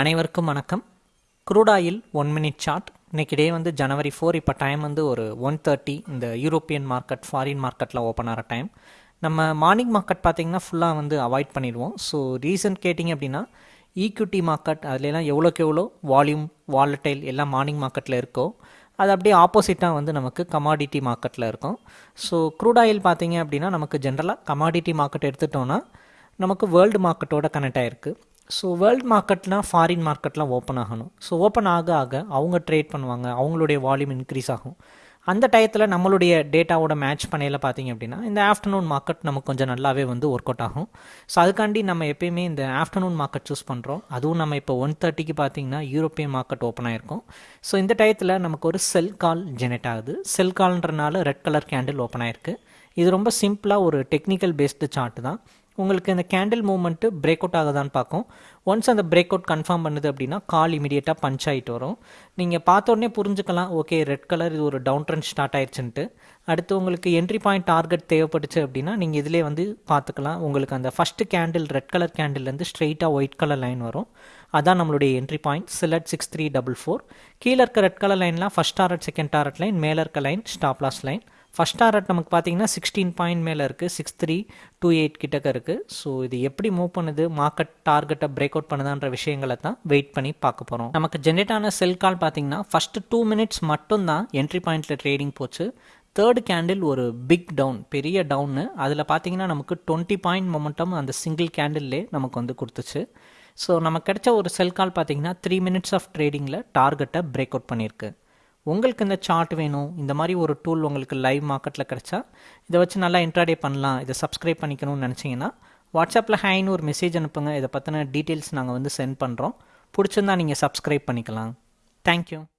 அனைவருக்கும் வணக்கம். Crude oil one minute chart இன்னைக்கு டே வந்து ஜனவரி ஃபோர் இப்போ டைம் வந்து ஒரு ஒன் தேர்ட்டி இந்த யூரோப்பியன் மார்க்கெட் ஃபாரின் மார்க்கெட்டில் ஓப்பன் ஆகிற டைம் நம்ம மார்னிங் மார்க்கெட் பார்த்திங்கன்னா ஃபுல்லாக வந்து அவாய்ட் பண்ணிடுவோம். ஸோ ரீசன் கேட்டிங்க அப்படின்னா ஈக்விட்டி மார்க்கெட் அதுலலாம் எவ்வளோக்கு எவ்வளோ? வால்யூம் வாலட்டைல் எல்லாம் மார்னிங் மார்க்கெட்டில் இருக்கோ அது அப்படியே ஆப்போசிட்டாக வந்து நமக்கு கமாடிட்டி மார்க்கெட்டில் இருக்கும். ஸோ க்ரூட் ஆயில் பார்த்தீங்க அப்படின்னா நமக்கு ஜென்ரலாக கமாடிட்டி மார்க்கெட் எடுத்துட்டோன்னா நமக்கு வேர்ல்டு மார்க்கெட்டோட கனெக்ட் ஆகிருக்கு ஸோ வேர்ல்டு மார்க்கெட்னால் ஃபாரின் மார்க்கெட்லாம் ஓப்பன் ஆகணும். ஸோ ஓப்பன் ஆக ஆக அவங்க ட்ரேட் பண்ணுவாங்க. அவங்களுடைய வால்யூம் இன்க்ரீஸ் ஆகும். அந்த டயத்தில் நம்மளுடைய டேட்டாவோட மேட்ச் பண்ணையில் பார்த்தீங்க அப்படின்னா இந்த ஆஃப்டர்நூன் மார்க்கெட் நமக்கு கொஞ்சம் நல்லாவே வந்து ஒர்க் அவுட் ஆகும். ஸோ அதுக்காண்டி நம்ம எப்பயுமே இந்த ஆஃப்டர்நூன் மார்க்கெட் சூஸ் பண்ணுறோம் அதுவும் நம்ம இப்போ ஒன் தேர்ட்டிக்கு பார்த்தீங்கன்னா யூரோப்பியன் மார்க்கெட் ஓப்பன் ஆயிருக்கும். ஸோ இந்த டயத்தில் நமக்கு ஒரு செல் கால் ஜெனரேட் ஆகுது. செல் கால்ன்றனால ரெட் கலர் கேண்டில் ஓப்பன் ஆயிருக்கு. இது ரொம்ப சிம்பிளாக ஒரு டெக்னிக்கல் பேஸ்டு சார்ட் தான். உங்களுக்கு இந்த கேண்டில் மூவ்மெண்ட்டு பிரேக் அவுட் ஆகுதான்னு பார்க்கும். ஒன்ஸ் அந்த பிரேக் அவுட் கன்ஃபார்ம் பண்ணுது அப்படின்னா கால் இமீடியட்டாக பஞ்ச் ஆகிட்டு வரும். நீங்கள் பார்த்த உடனே புரிஞ்சுக்கலாம் ஓகே ரெட் கலர் இது ஒரு டவுன் ட்ரெண்ட் ஸ்டார்ட் ஆயிடுச்சுன்ட்டு அடுத்து உங்களுக்கு என்ட்ரி பாயிண்ட் டார்கெட் தேவைப்பட்டுச்சு அப்படின்னா நீங்கள் இதிலே வந்து பார்த்துக்கலாம். உங்களுக்கு அந்த ஃபஸ்ட்டு கேண்டில் ரெட் கலர் கேண்டில்லேருந்து ஸ்ட்ரெயிட்டாக ஒயிட் கலர் லைன் வரும். அதான் நம்மளுடைய என்ட்ரி பாயிண்ட் சிலட் சிக்ஸ் த்ரீ டபுள் ஃபோர் கீழே இருக்க red colour லைன்லாம் first target second target line மேலே இருக்க line stop loss line first target நமக்கு பார்த்தீங்கன்னா சிக்ஸ்டீன் பாயிண்ட் மேலே இருக்குது சிக்ஸ் த்ரீ டூ எயிட் கிட்டக்க இருக்குது ஸோ இது எப்படி மூவ் பண்ணுது? மார்க்கெட் டார்கெட்டை பிரேக் அவுட் பண்ணுதான்ற விஷயங்களை தான் வெயிட் பண்ணி பார்க்க போகிறோம் நமக்கு ஜென்ரேட் ஆன செல் கால் பார்த்தீங்கன்னா ஃபஸ்ட்டு டூ மினிட்ஸ் மட்டும் தான் என்ட்ரி பாயிண்ட்டில் ட்ரேடிங் போச்சு. தேர்ட் கேண்டில் ஒரு பிக் டவுன் பெரிய டவுன்னு அதில் பார்த்தீங்கன்னா நமக்கு டுவெண்ட்டி பாயிண்ட் மொமெண்டம் அந்த சிங்கிள் கேண்டில்லே நமக்கு வந்து கொடுத்துச்சு. ஸோ நமக்கு கிடைச்ச ஒரு செல் கால் பார்த்தீங்கன்னா த்ரீ மினிட்ஸ் ஆஃப் ட்ரேடிங்கில் டார்கெட்டை பிரேக் அவுட் பண்ணியிருக்கு. உங்களுக்கு இந்த சார்ட் வேணும் இந்த மாதிரி ஒரு டூல் உங்களுக்கு லைவ் மார்க்கெட்டில் கிடச்சா இதை வச்சு நல்லா இன்ட்ராடே பண்ணலாம் இதை சப்ஸ்கிரைப் பண்ணிக்கணும்னு நினச்சிங்கன்னா வாட்ஸ்அப்பில் ஹேன்னு ஒரு மெசேஜ் அனுப்புங்க இதை பற்றின டீட்டெயில்ஸ் நாங்கள் வந்து சென்ட் பண்ணுறோம் பிடிச்சிருந்தா நீங்கள் சப்ஸ்கிரைப் பண்ணிக்கலாம். தேங்க்யூ